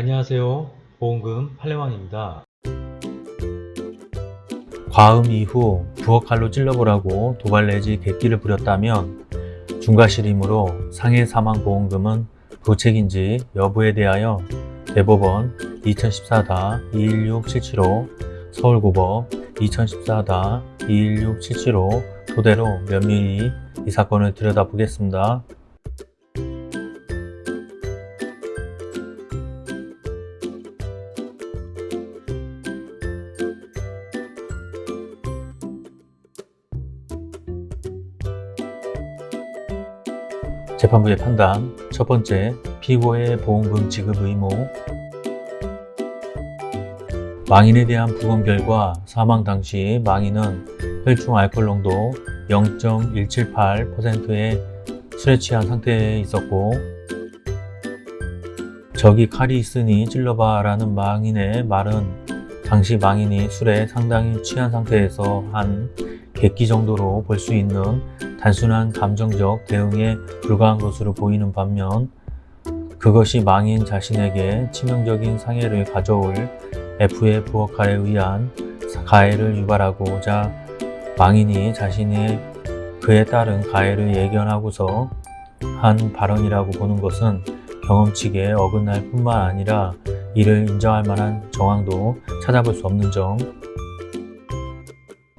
안녕하세요. 보험금 팔례왕입니다. 과음 이후 부엌칼로 찔러보라고 도발 내지 객기를 부렸다면 중과실이므로 상해 사망 보험금은 부책인지 여부에 대하여 대법원 2014-216775 서울고법 2014-216775 토대로 면밀히 이 사건을 들여다보겠습니다. 재판부의 판단. 첫 번째, 피고의 보험금 지급 의무. 망인에 대한 부검 결과 사망 당시 망인은 혈중 알코올 농도 0.178%의 술에 취한 상태에 있었고 저기 칼이 있으니 찔러봐 라는 망인의 말은 당시 망인이 술에 상당히 취한 상태에서 한 객기 정도로 볼 수 있는 단순한 감정적 대응에 불과한 것으로 보이는 반면 그것이 망인 자신에게 치명적인 상해를 가져올 F의 부엌칼에 의한 가해를 유발하고자 망인이 자신의 그에 따른 가해를 예견하고서 한 발언이라고 보는 것은 경험칙에 어긋날 뿐만 아니라 이를 인정할 만한 정황도 찾아볼 수 없는 점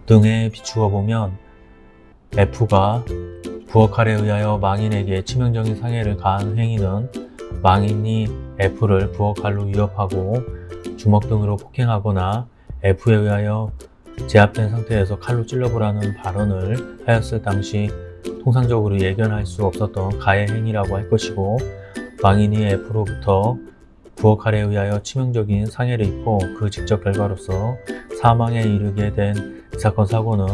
등에 비추어 보면 F가 부엌칼에 의하여 망인에게 치명적인 상해를 가한 행위는 망인이 F를 부엌칼로 위협하고 주먹 등으로 폭행하거나 F에 의하여 제압된 상태에서 칼로 찔러보라는 발언을 하였을 당시 통상적으로 예견할 수 없었던 가해 행위라고 할 것이고 망인이 F로부터 부엌칼에 의하여 치명적인 상해를 입고 그 직접 결과로서 사망에 이르게 된이 사건 사고는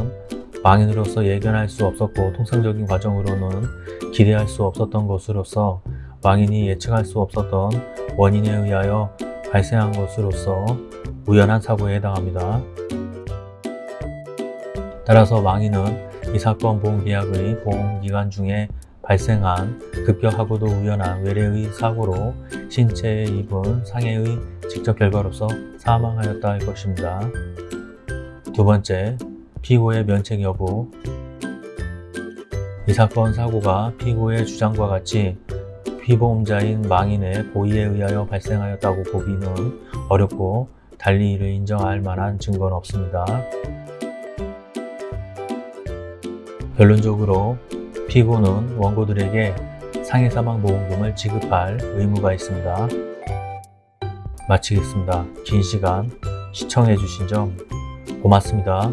망인으로서 예견할 수 없었고 통상적인 과정으로는 기대할 수 없었던 것으로서 망인이 예측할 수 없었던 원인에 의하여 발생한 것으로서 우연한 사고에 해당합니다. 따라서 망인은 이 사건 보험계약의 보험기간 중에 발생한 급격하고도 우연한 외래의 사고로 신체에 입은 상해의 직접 결과로서 사망하였다 할 것입니다. 두 번째, 피고의 면책 여부 이 사건 사고가 피고의 주장과 같이 피보험자인 망인의 고의에 의하여 발생하였다고 보기는 어렵고 달리 이를 인정할 만한 증거는 없습니다. 결론적으로 피고는 원고들에게 상해사망보험금을 지급할 의무가 있습니다. 마치겠습니다. 긴 시간 시청해주신 점 고맙습니다.